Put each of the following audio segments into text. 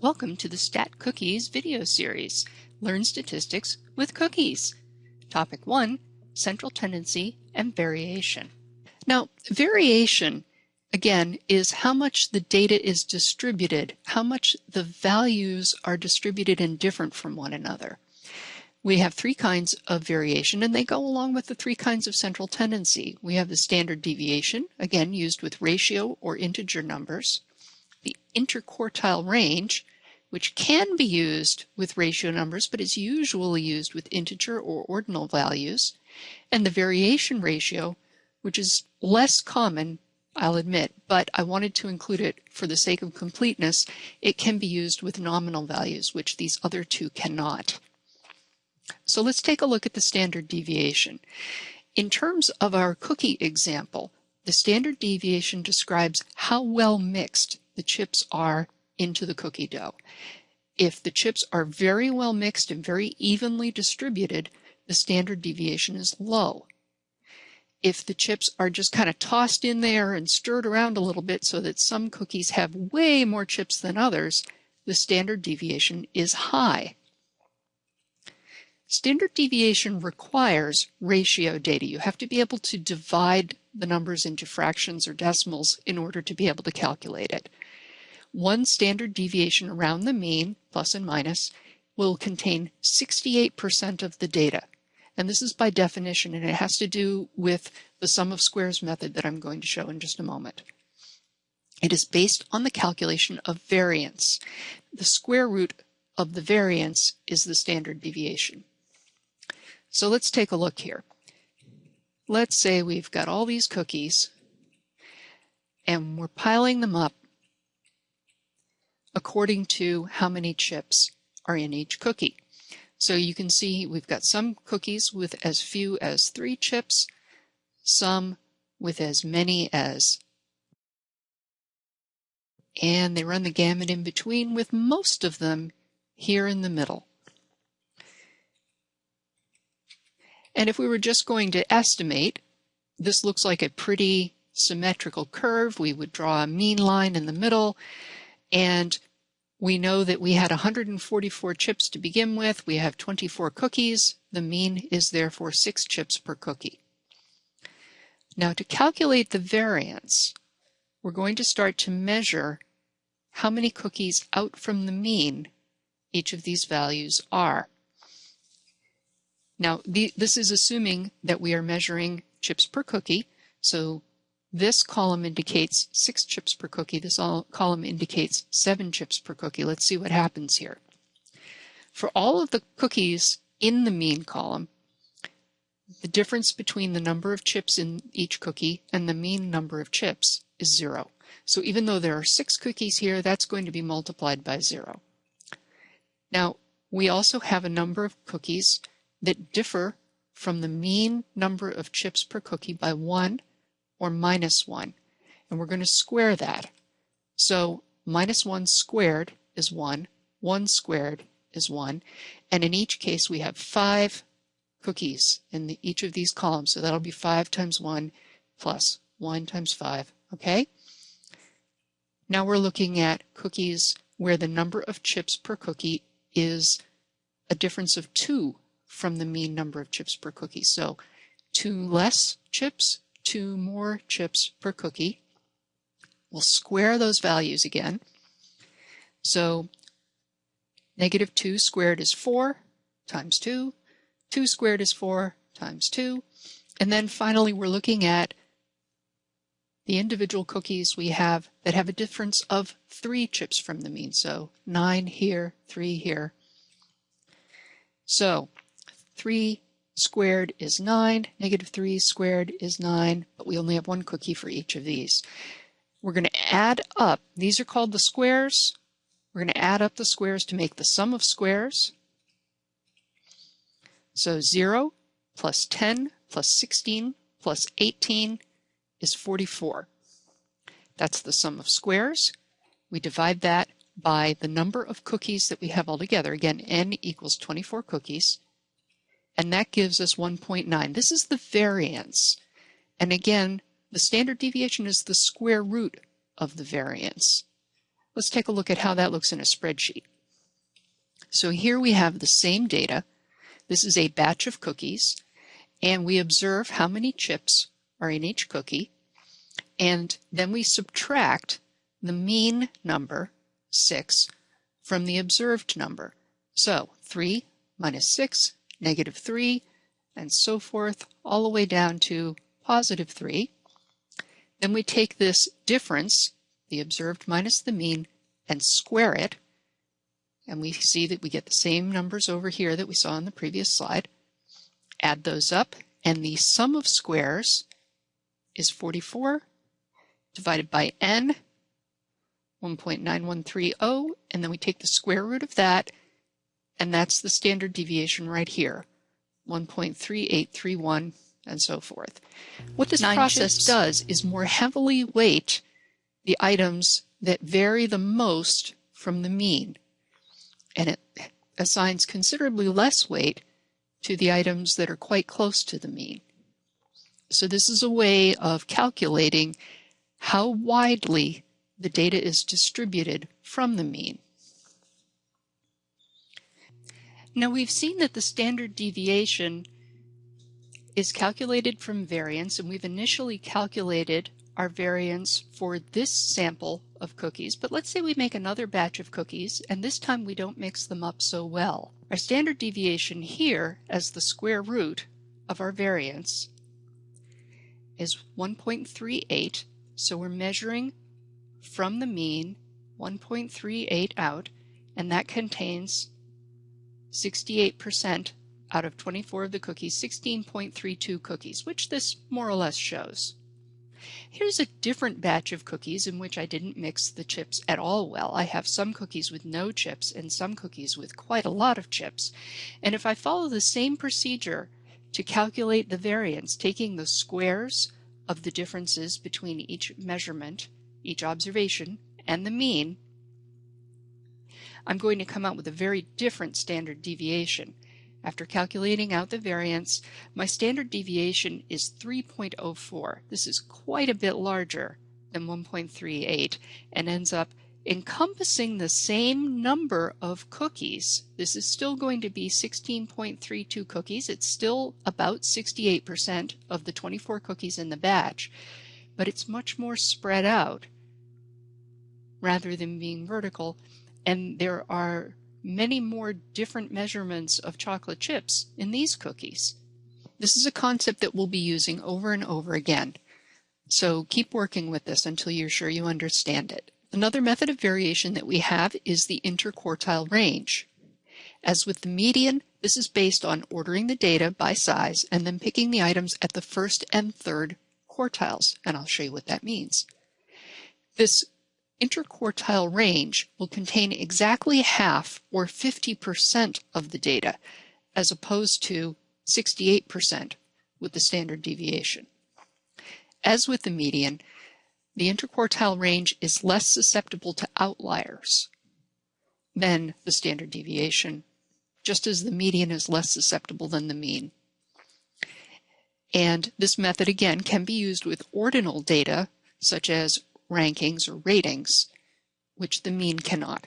Welcome to the Stat Cookies video series, Learn Statistics with Cookies. Topic 1, Central Tendency and Variation. Now, variation, again, is how much the data is distributed, how much the values are distributed and different from one another. We have three kinds of variation, and they go along with the three kinds of central tendency. We have the standard deviation, again, used with ratio or integer numbers the interquartile range, which can be used with ratio numbers, but is usually used with integer or ordinal values, and the variation ratio, which is less common, I'll admit, but I wanted to include it for the sake of completeness. It can be used with nominal values, which these other two cannot. So let's take a look at the standard deviation. In terms of our cookie example, the standard deviation describes how well mixed the chips are into the cookie dough. If the chips are very well mixed and very evenly distributed, the standard deviation is low. If the chips are just kind of tossed in there and stirred around a little bit so that some cookies have way more chips than others, the standard deviation is high. Standard deviation requires ratio data. You have to be able to divide the numbers into fractions or decimals in order to be able to calculate it. One standard deviation around the mean, plus and minus, will contain 68% of the data. And this is by definition, and it has to do with the sum of squares method that I'm going to show in just a moment. It is based on the calculation of variance. The square root of the variance is the standard deviation. So let's take a look here. Let's say we've got all these cookies and we're piling them up according to how many chips are in each cookie. So you can see we've got some cookies with as few as three chips, some with as many as, and they run the gamut in between with most of them here in the middle. And if we were just going to estimate, this looks like a pretty symmetrical curve. We would draw a mean line in the middle and we know that we had 144 chips to begin with. We have 24 cookies. The mean is therefore 6 chips per cookie. Now to calculate the variance, we're going to start to measure how many cookies out from the mean each of these values are. Now, the, this is assuming that we are measuring chips per cookie. So this column indicates six chips per cookie. This column indicates seven chips per cookie. Let's see what happens here. For all of the cookies in the mean column, the difference between the number of chips in each cookie and the mean number of chips is zero. So even though there are six cookies here, that's going to be multiplied by zero. Now, we also have a number of cookies that differ from the mean number of chips per cookie by one or minus 1. And we're going to square that. So minus 1 squared is 1, 1 squared is 1, and in each case we have 5 cookies in the, each of these columns. So that'll be 5 times 1 plus 1 times 5, okay? Now we're looking at cookies where the number of chips per cookie is a difference of 2 from the mean number of chips per cookie. So 2 less chips two more chips per cookie. We'll square those values again. So negative 2 squared is 4 times 2. 2 squared is 4 times 2. And then finally, we're looking at the individual cookies we have that have a difference of 3 chips from the mean. So 9 here, 3 here. So 3 squared is 9, negative 3 squared is 9, but we only have one cookie for each of these. We're going to add up, these are called the squares. We're going to add up the squares to make the sum of squares. So 0 plus 10 plus 16 plus 18 is 44. That's the sum of squares. We divide that by the number of cookies that we have altogether. Again, n equals 24 cookies and that gives us 1.9. This is the variance. And again, the standard deviation is the square root of the variance. Let's take a look at how that looks in a spreadsheet. So here we have the same data. This is a batch of cookies, and we observe how many chips are in each cookie, and then we subtract the mean number, 6, from the observed number. So 3 minus 6, negative 3, and so forth, all the way down to positive 3. Then we take this difference, the observed minus the mean, and square it. And we see that we get the same numbers over here that we saw in the previous slide. Add those up, and the sum of squares is 44 divided by n, 1.9130, and then we take the square root of that, and that's the standard deviation right here, 1.3831, and so forth. What this Nine process chips. does is more heavily weight the items that vary the most from the mean, and it assigns considerably less weight to the items that are quite close to the mean. So this is a way of calculating how widely the data is distributed from the mean. Now we've seen that the standard deviation is calculated from variance and we've initially calculated our variance for this sample of cookies, but let's say we make another batch of cookies and this time we don't mix them up so well. Our standard deviation here as the square root of our variance is 1.38 so we're measuring from the mean 1.38 out, and that contains 68% out of 24 of the cookies, 16.32 cookies, which this more or less shows. Here's a different batch of cookies in which I didn't mix the chips at all well. I have some cookies with no chips and some cookies with quite a lot of chips. And if I follow the same procedure to calculate the variance, taking the squares of the differences between each measurement, each observation, and the mean, I'm going to come out with a very different standard deviation. After calculating out the variance, my standard deviation is 3.04. This is quite a bit larger than 1.38 and ends up encompassing the same number of cookies. This is still going to be 16.32 cookies. It's still about 68% of the 24 cookies in the batch, but it's much more spread out rather than being vertical. And there are many more different measurements of chocolate chips in these cookies. This is a concept that we'll be using over and over again. So keep working with this until you're sure you understand it. Another method of variation that we have is the interquartile range. As with the median, this is based on ordering the data by size and then picking the items at the first and third quartiles, and I'll show you what that means. This interquartile range will contain exactly half or 50% of the data, as opposed to 68% with the standard deviation. As with the median, the interquartile range is less susceptible to outliers than the standard deviation, just as the median is less susceptible than the mean. And this method, again, can be used with ordinal data, such as rankings or ratings, which the mean cannot.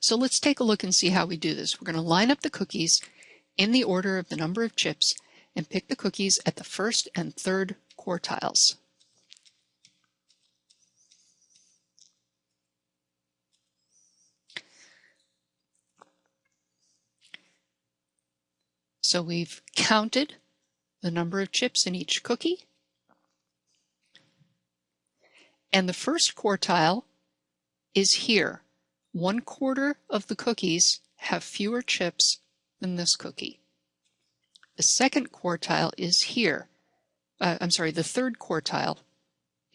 So let's take a look and see how we do this. We're going to line up the cookies in the order of the number of chips and pick the cookies at the first and third quartiles. So we've counted the number of chips in each cookie. And the first quartile is here. One quarter of the cookies have fewer chips than this cookie. The second quartile is here. Uh, I'm sorry, the third quartile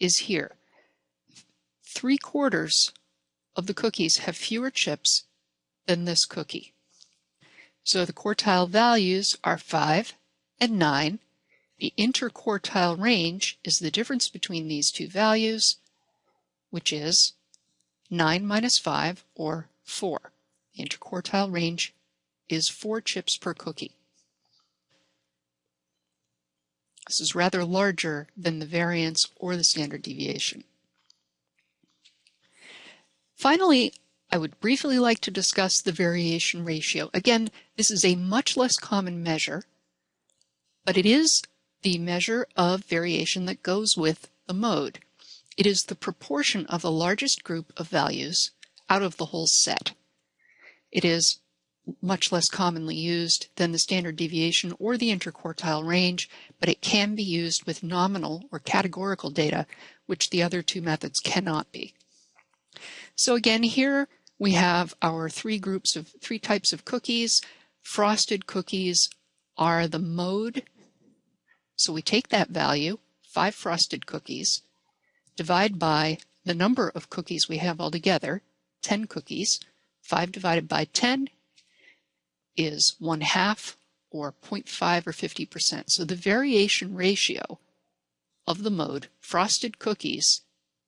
is here. Three quarters of the cookies have fewer chips than this cookie. So the quartile values are 5 and 9. The interquartile range is the difference between these two values, which is 9 minus 5, or 4. The interquartile range is 4 chips per cookie. This is rather larger than the variance or the standard deviation. Finally, I would briefly like to discuss the variation ratio. Again, this is a much less common measure, but it is the measure of variation that goes with the mode. It is the proportion of the largest group of values out of the whole set. It is much less commonly used than the standard deviation or the interquartile range, but it can be used with nominal or categorical data, which the other two methods cannot be. So again, here we have our three groups of three types of cookies. Frosted cookies are the mode. So we take that value, five frosted cookies, divide by the number of cookies we have altogether, 10 cookies. 5 divided by 10 is 1 half or 0.5 or 50%. So the variation ratio of the mode frosted cookies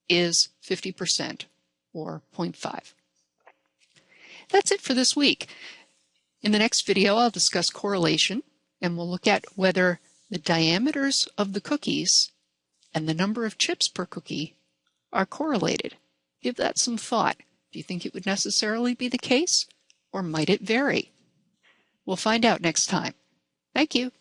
is 50% or 0.5. That's it for this week. In the next video, I'll discuss correlation and we'll look at whether the diameters of the cookies and the number of chips per cookie are correlated. Give that some thought. Do you think it would necessarily be the case or might it vary? We'll find out next time. Thank you.